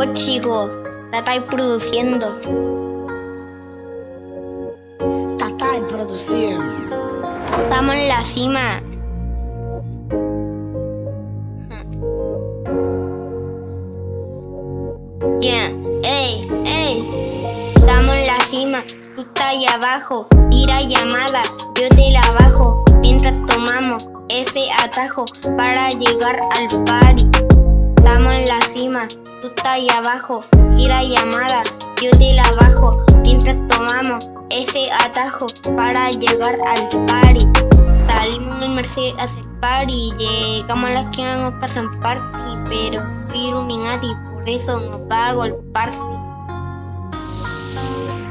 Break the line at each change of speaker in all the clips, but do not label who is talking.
Pues chicos, la estáis produciendo.
Tatay produciendo.
Estamos en la cima. Bien, ey, ey. Estamos en la cima. Tú estás ahí abajo. Tira llamada, yo te la bajo. Mientras tomamos ese atajo para llegar al party. Estamos en la cima. Tú estás ahí abajo. Tira llamada, yo te la bajo. Mientras tomamos ese atajo para llegar al party. Salimos en Mercedes a hacer party, llegamos a la esquina nos pasan party, pero soy Illuminati, por eso no pago el party.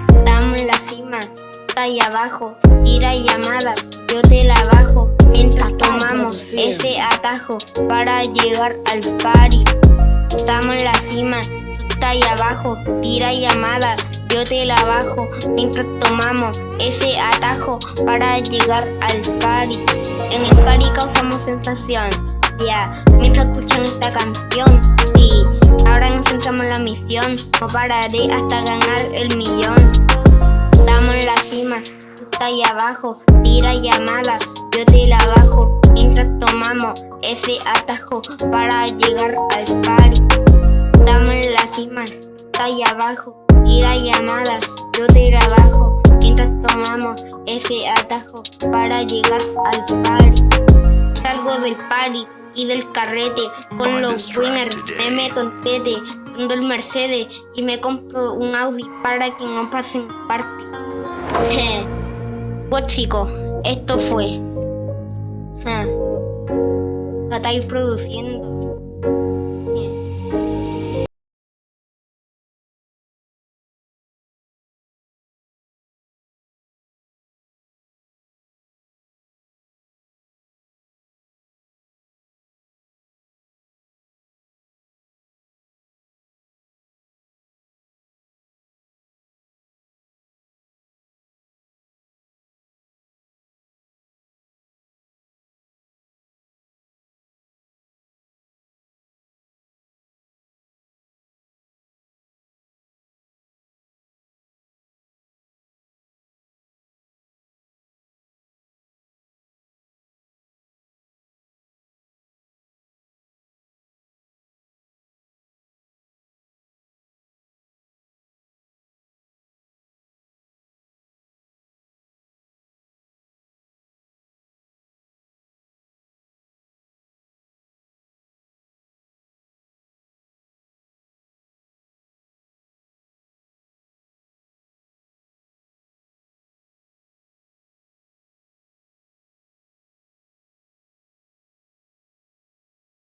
Estamos en la cima, está ahí abajo, tira llamada, yo te la bajo, mientras tomamos ese atajo para llegar al party. Estamos en la cima, tú estás ahí abajo, tira llamada, yo te la bajo mientras tomamos ese atajo para llegar al party. En el party causamos sensación, ya, mientras escuchan esta canción. Sí, ahora nos centramos en la misión, no pararé hasta ganar el millón. Estamos en la ahí abajo, tira llamada, yo te la bajo mientras tomamos ese atajo para llegar al party. Estamos en la cima, tú estás ahí abajo tira llamadas, yo te la bajo mientras tomamos ese atajo para llegar al party. Salgo del party y del carrete con los winners, me meto en tete, prendo el Mercedes y me compro un Audi para que no pasen party. pues chicos, esto fue. Ja. La estáis produciendo.